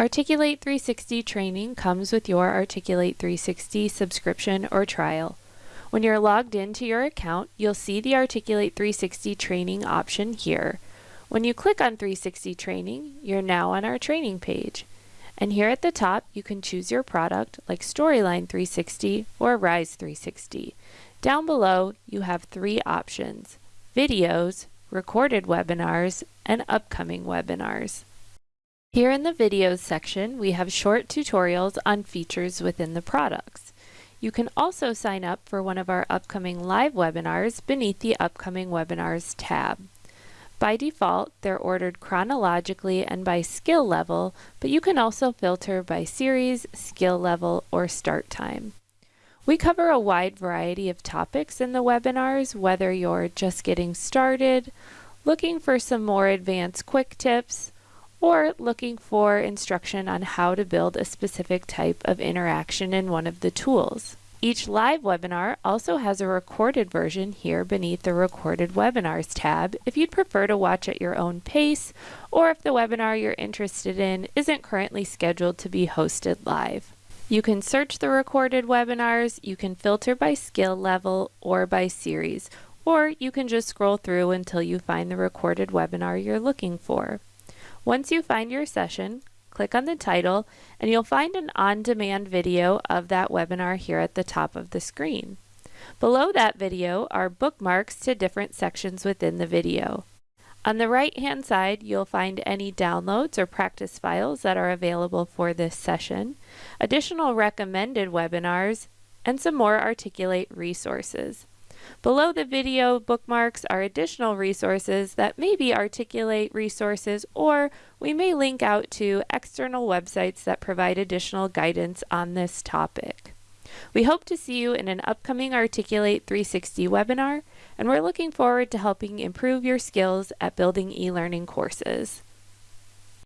Articulate 360 training comes with your Articulate 360 subscription or trial. When you're logged into your account, you'll see the Articulate 360 training option here. When you click on 360 training, you're now on our training page. And here at the top, you can choose your product like Storyline 360 or Rise 360. Down below, you have three options, videos, recorded webinars, and upcoming webinars. Here in the videos section, we have short tutorials on features within the products. You can also sign up for one of our upcoming live webinars beneath the Upcoming Webinars tab. By default, they're ordered chronologically and by skill level, but you can also filter by series, skill level, or start time. We cover a wide variety of topics in the webinars, whether you're just getting started, looking for some more advanced quick tips, or looking for instruction on how to build a specific type of interaction in one of the tools. Each live webinar also has a recorded version here beneath the Recorded Webinars tab if you'd prefer to watch at your own pace or if the webinar you're interested in isn't currently scheduled to be hosted live. You can search the recorded webinars, you can filter by skill level or by series, or you can just scroll through until you find the recorded webinar you're looking for. Once you find your session, click on the title and you'll find an on-demand video of that webinar here at the top of the screen. Below that video are bookmarks to different sections within the video. On the right hand side, you'll find any downloads or practice files that are available for this session, additional recommended webinars, and some more Articulate resources. Below the video bookmarks are additional resources that maybe articulate resources or we may link out to external websites that provide additional guidance on this topic. We hope to see you in an upcoming Articulate 360 webinar, and we're looking forward to helping improve your skills at building e-learning courses.